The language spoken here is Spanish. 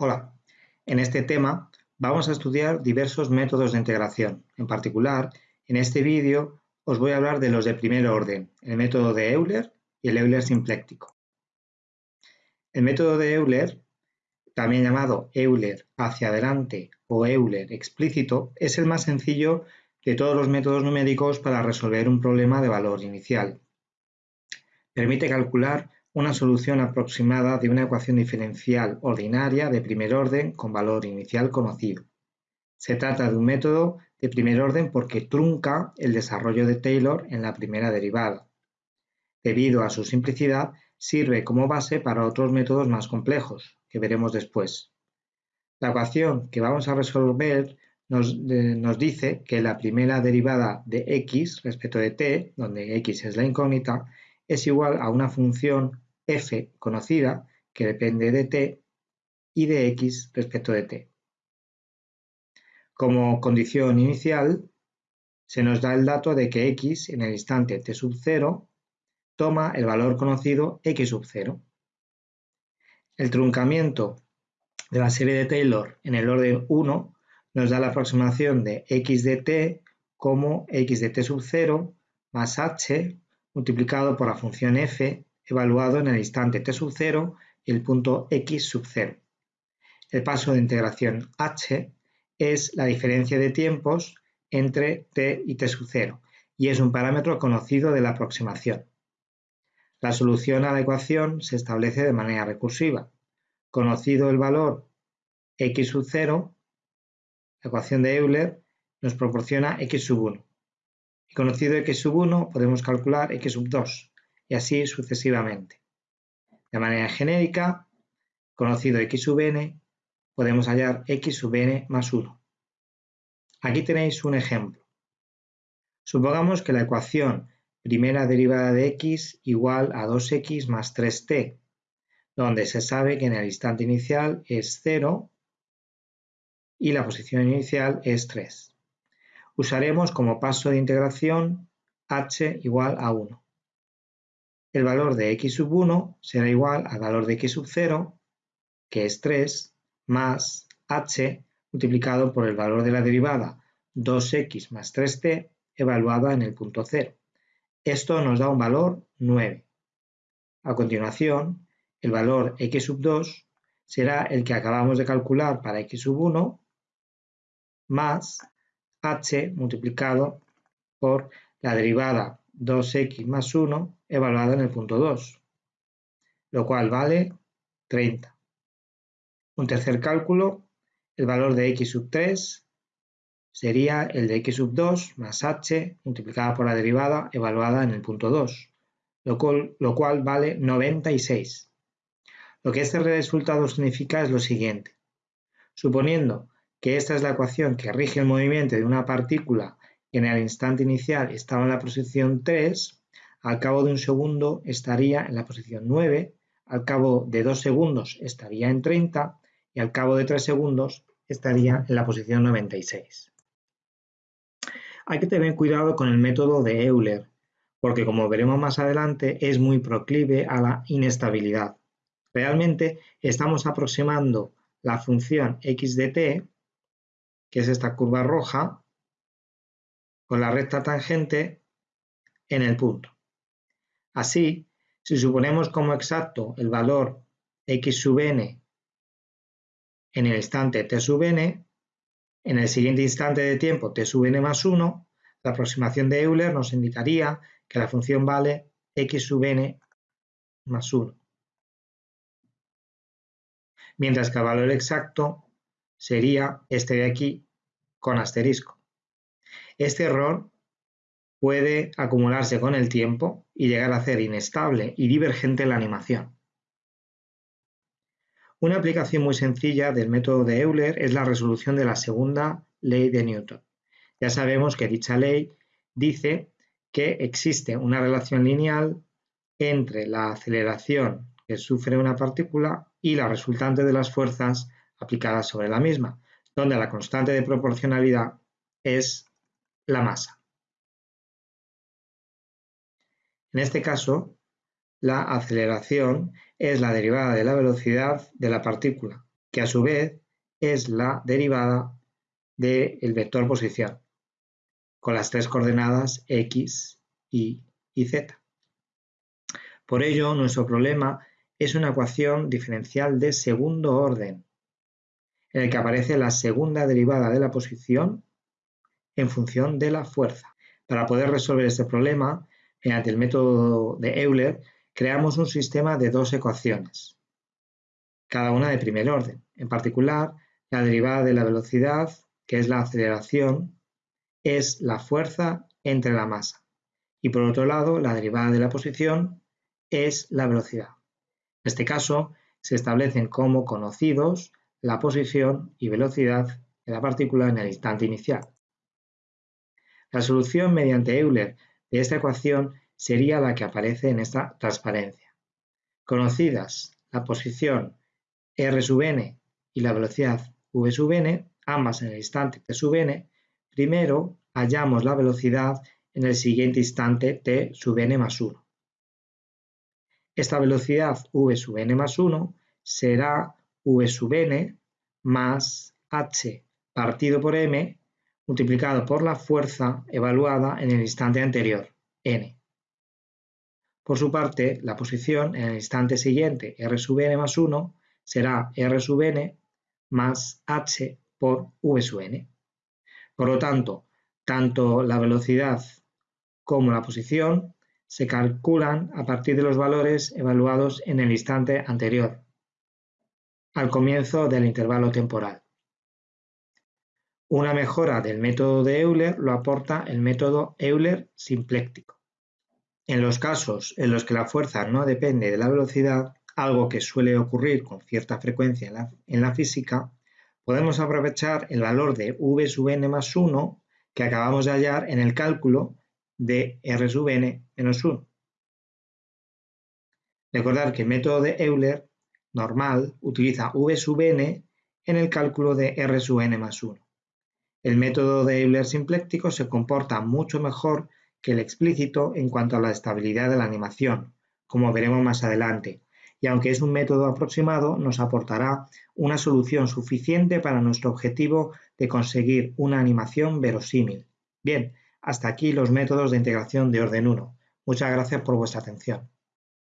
Hola, en este tema vamos a estudiar diversos métodos de integración. En particular, en este vídeo os voy a hablar de los de primer orden, el método de Euler y el Euler simpléctico. El método de Euler, también llamado Euler hacia adelante o Euler explícito, es el más sencillo de todos los métodos numéricos para resolver un problema de valor inicial. Permite calcular una solución aproximada de una ecuación diferencial ordinaria de primer orden con valor inicial conocido. Se trata de un método de primer orden porque trunca el desarrollo de Taylor en la primera derivada. Debido a su simplicidad, sirve como base para otros métodos más complejos, que veremos después. La ecuación que vamos a resolver nos, dice que la primera derivada de x respecto de t, donde x es la incógnita, es igual a una función f conocida que depende de t y de x respecto de t. Como condición inicial, se nos da el dato de que x en el instante t sub 0 toma el valor conocido x sub 0. El truncamiento de la serie de Taylor en el orden 1 nos da la aproximación de x de t como x de t sub 0 más h multiplicado por la función f evaluado en el instante t sub 0 y el punto x sub 0. El paso de integración h es la diferencia de tiempos entre t y t sub 0 y es un parámetro conocido de la aproximación. La solución a la ecuación se establece de manera recursiva. Conocido el valor x sub 0, la ecuación de Euler nos proporciona x sub 1. Y conocido x sub 1 podemos calcular x sub 2 y así sucesivamente. De manera genérica, conocido x sub n, podemos hallar x sub n más 1. Aquí tenéis un ejemplo. Supongamos que la ecuación primera derivada de x igual a 2x más 3t, donde se sabe que en el instante inicial es 0 y la posición inicial es 3. Usaremos como paso de integración h igual a 1 el valor de x sub 1 será igual al valor de x sub 0, que es 3, más h multiplicado por el valor de la derivada 2x más 3t evaluada en el punto 0. Esto nos da un valor 9. A continuación, el valor x sub 2 será el que acabamos de calcular para x sub 1 más h multiplicado por la derivada 2x más 1 evaluada en el punto 2, lo cual vale 30. Un tercer cálculo, el valor de x sub 3 sería el de x sub 2 más h multiplicada por la derivada evaluada en el punto 2, lo cual, vale 96. Lo que este resultado significa es lo siguiente. Suponiendo que esta es la ecuación que rige el movimiento de una partícula que en el instante inicial estaba en la posición 3, al cabo de un segundo estaría en la posición 9, al cabo de dos segundos estaría en 30 y al cabo de tres segundos estaría en la posición 96. Hay que tener cuidado con el método de Euler, porque como veremos más adelante es muy proclive a la inestabilidad. Realmente estamos aproximando la función x de t, que es esta curva roja, con la recta tangente en el punto. Así, si suponemos como exacto el valor x sub n en el instante t sub n, en el siguiente instante de tiempo t sub n más 1, la aproximación de Euler nos indicaría que la función vale x sub n más 1. Mientras que el valor exacto sería este de aquí con asterisco. Este error puede acumularse con el tiempo y llegar a ser inestable y divergente la animación. Una aplicación muy sencilla del método de Euler es la resolución de la segunda ley de Newton. Ya sabemos que dicha ley dice que existe una relación lineal entre la aceleración que sufre una partícula y la resultante de las fuerzas aplicadas sobre la misma, donde la constante de proporcionalidad es la masa. En este caso, la aceleración es la derivada de la velocidad de la partícula, que a su vez es la derivada del vector posición, con las tres coordenadas x, y y z. Por ello, nuestro problema es una ecuación diferencial de segundo orden, en el que aparece la segunda derivada de la posición en función de la fuerza. Para poder resolver este problema, mediante el método de Euler, creamos un sistema de dos ecuaciones, cada una de primer orden. En particular, la derivada de la velocidad, que es la aceleración, es la fuerza entre la masa. Y por otro lado, la derivada de la posición es la velocidad. En este caso, se establecen como conocidos la posición y velocidad de la partícula en el instante inicial. La solución mediante Euler de esta ecuación sería la que aparece en esta transparencia. Conocidas la posición r sub n y la velocidad v sub n, ambas en el instante t sub n, primero hallamos la velocidad en el siguiente instante t sub n más 1. Esta velocidad v sub n más 1 será v sub n más h partido por m multiplicado por la fuerza evaluada en el instante anterior, n. Por su parte, la posición en el instante siguiente, r sub n más 1, será r sub n más h por v sub n. Por lo tanto, tanto la velocidad como la posición se calculan a partir de los valores evaluados en el instante anterior, al comienzo del intervalo temporal. Una mejora del método de Euler lo aporta el método Euler simpléctico. En los casos en los que la fuerza no depende de la velocidad, algo que suele ocurrir con cierta frecuencia en la, física, podemos aprovechar el valor de v sub n más 1 que acabamos de hallar en el cálculo de r sub n menos 1. Recordar que el método de Euler normal utiliza v sub n en el cálculo de r sub n más 1. El método de Euler simpléctico se comporta mucho mejor que el explícito en cuanto a la estabilidad de la animación, como veremos más adelante, y aunque es un método aproximado, nos aportará una solución suficiente para nuestro objetivo de conseguir una animación verosímil. Bien, hasta aquí los métodos de integración de orden 1. Muchas gracias por vuestra atención.